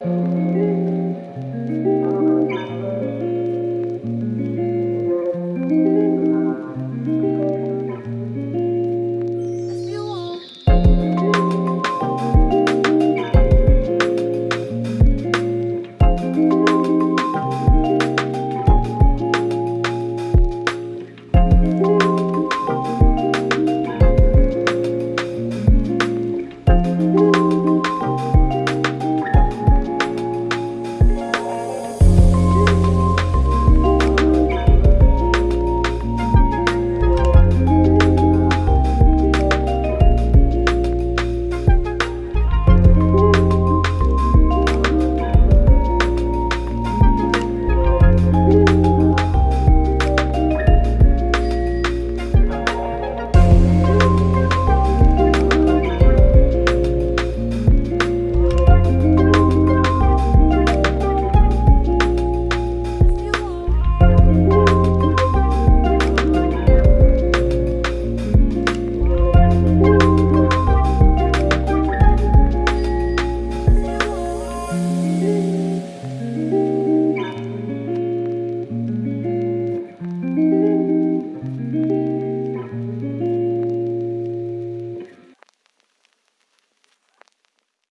Música